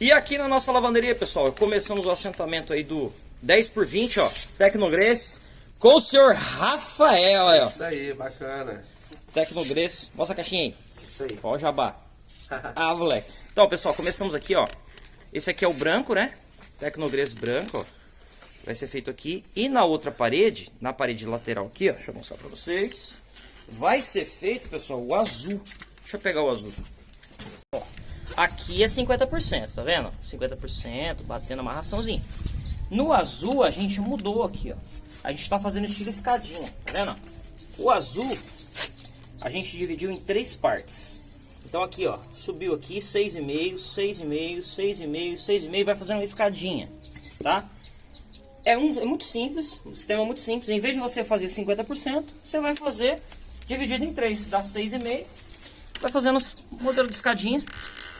E aqui na nossa lavanderia, pessoal, começamos o assentamento aí do 10 por 20, ó, Tecnogres, com o senhor Rafael, ó. Isso aí, bacana. Tecnogres, mostra a caixinha aí. Isso aí. Ó o jabá. ah, moleque. Então, pessoal, começamos aqui, ó. Esse aqui é o branco, né? Tecnogres branco, ó. Vai ser feito aqui. E na outra parede, na parede lateral aqui, ó. Deixa eu mostrar pra vocês. Vai ser feito, pessoal, o azul. Deixa eu pegar o azul. Aqui é 50%, tá vendo? 50%, batendo amarraçãozinha. No azul, a gente mudou aqui, ó. A gente tá fazendo estilo escadinha, tá vendo? O azul, a gente dividiu em três partes. Então aqui, ó, subiu aqui 6,5, 6,5, 6,5, 6,5, vai fazendo uma escadinha, tá? É, um, é muito simples, o sistema é muito simples. Em vez de você fazer 50%, você vai fazer dividido em 3, dá 6,5. Vai fazendo modelo de escadinha.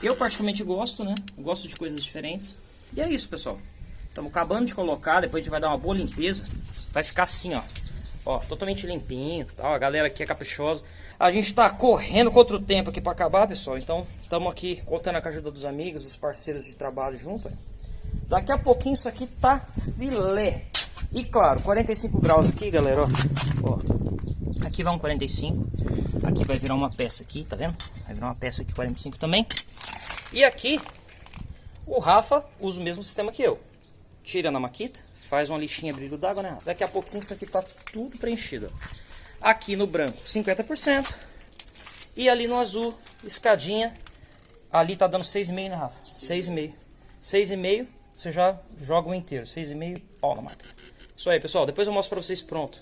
Eu particularmente gosto, né? Gosto de coisas diferentes. E é isso, pessoal. Estamos acabando de colocar, depois a gente vai dar uma boa limpeza. Vai ficar assim, ó. Ó, totalmente limpinho, tal. A galera aqui é caprichosa. A gente tá correndo contra o tempo aqui para acabar, pessoal. Então, estamos aqui contando com a ajuda dos amigos, dos parceiros de trabalho junto. Daqui a pouquinho isso aqui tá filé. E claro, 45 graus aqui, galera, ó. ó. Aqui vai um 45. Aqui vai virar uma peça aqui, tá vendo? Vai virar uma peça aqui 45 também. E aqui, o Rafa usa o mesmo sistema que eu. Tira na maquita, faz uma lixinha brilho d'água, né? Daqui a pouquinho isso aqui tá tudo preenchido. Aqui no branco, 50%. E ali no azul, escadinha. Ali tá dando 6,5, né, Rafa? 6,5. 6,5, você já joga o inteiro. 6,5, pau na máquina. Isso aí, pessoal. Depois eu mostro pra vocês pronto.